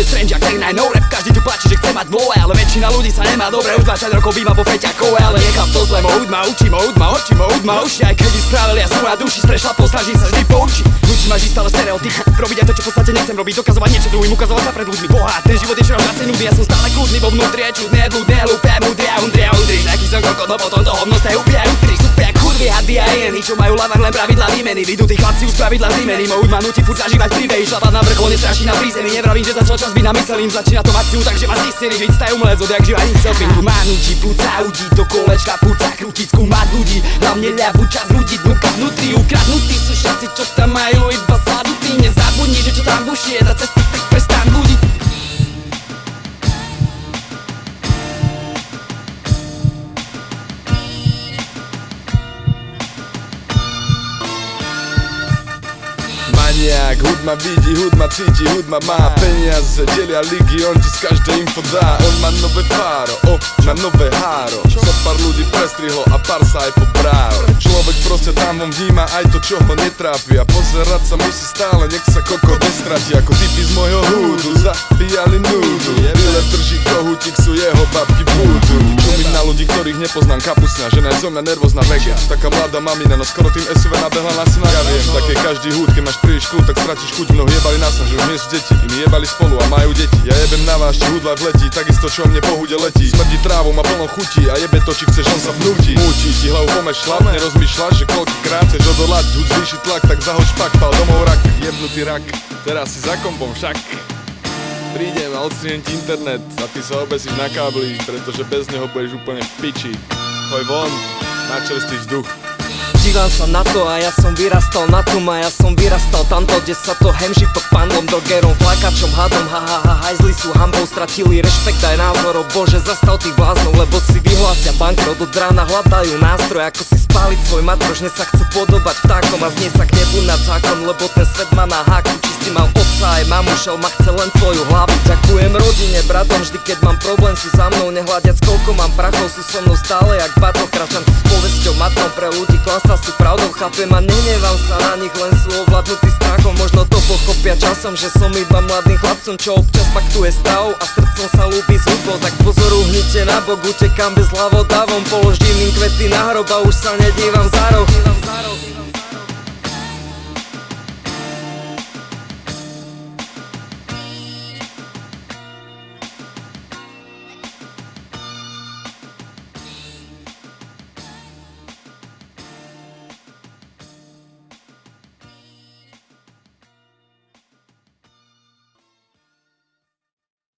je strange, jak na no rap. Každý tu plačí, že chce mať dvoje Ale väčšina ľudí sa nemá dobre. Už 20 rokov býva vo feťakove Ale nechám to zle, moud ma učí, moud ma oči, moud ma uši Aj keď ich spravil, ja sú na duši Sprešla posnažím sa vždy Nučí ma žiť stále stereotyp Robiť aj to, čo v podstate nechcem robiť. Dokazovať niečo druhým, ukazovať sa pred ľuďmi. Boha, ten život je čoraz viacej nudný. Ja som stále kľudný vo vnútri, je čudný, blúdne, hlúpe, múdry a undri a undri Taký som kokot, no potom to hovno ste úplne kurvy, hady a jeny Čo majú lavať len pravidla výmeny. Vidú tí chlapci už pravidla zimeny Moud ma nutí furt zažívať príbehy Šlapať na vrchol, nestraší na prízemí Nevravím, že začal čas byť namysleným Začína to akciu, takže ma znistený Žiť stajú umelec, odjak živa nic selfie Tu má nutí, púca udí Do kolečka púca, krútiť, skúmať ľudí. Hlavne ľavú čas ľudí Dnuka vnútri, ukradnutí sú všetci, čo tam majú Iba sadnutí, nezabudni, že čo tam buší Je tá cesta, Maniak, hud ma vidí, hud ma cíti, hud ma má peniaze Delia ligy, on ti z každej info dá On má nové fáro, o, má nové háro Sa pár ľudí prestrihlo a pár sa aj pobrál Človek proste tam von vníma aj to, čo ho netrápi A pozerať sa musí stále, nech sa koko nestratí Ako typy z mojho húdu, zabíjali núdu Dealer drží kohutík, sú jeho babky búdu nepoznám, kapusňa Žena je zo mňa nervózna vega Taká mladá mamina, no skoro tým SUV nabehla na syna Ja viem, také každý húd, keď máš príliš kľud, tak stratíš chuť Mnohí jebali nás, že už nie sú deti, iní jebali spolu a majú deti. Ja jebem na vás, či hudla vletí, takisto čo mne po hude letí. Smrdí trávu, má plno chutí a jebe to, či chceš, on sa vnúti. Múti ti hlavu pomešľať, nerozmýšľaš, že koľkýkrát chceš odolať. Hud zvýši tlak, tak zahoď špak, pal domov rak, jebnutý rak Teraz si za kompom však Prídem a odstrienem ti internet a ty sa obesíš na kábli, pretože bez neho budeš úplne v piči. Choj von, na čerstvý vzduch. Dívam sa na to a ja som vyrastal na tom a ja som vyrastal tamto, kde sa to hemží pod pandlom, dogerom, flakačom, hadom, ha ha ha, hajzli sú hambou, stratili rešpekt aj názorov, bože zastav tých bláznov, lebo si vyhlásia bankrot, od rána hľadajú nástroj, ako si spáliť svoj matroš, sa chcú podobať vtákom a znie sa k nebu nad zákon, lebo ten svet má na háku, si mal otca aj mamu, šel ma chce len tvoju hlavu, ďakujem rodine, bratom, vždy keď mám problém sú za mnou, nehľadiac koľko mám prachov, sú so mnou stále jak bato, kračam s povesťou matnou pre ľudí, klamstva sú pravdou, chápem a nenevám sa na nich, len sú ovládnutí strachom. Možno to pochopia časom, že som iba mladým chlapcom, čo občas paktuje stavou A srdcom sa ľúbi s hudbou, tak pozor uhnite na bok, utekám bez hlavodavom Položím im kvety na hrob a už sa nedívam za roh